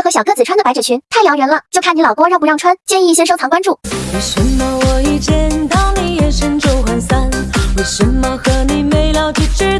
适合小个子穿的百褶裙太撩人了，就看你老公让不让穿。建议先收藏关注。为什么我一见到你眼神就涣散？为什么和你没聊几句？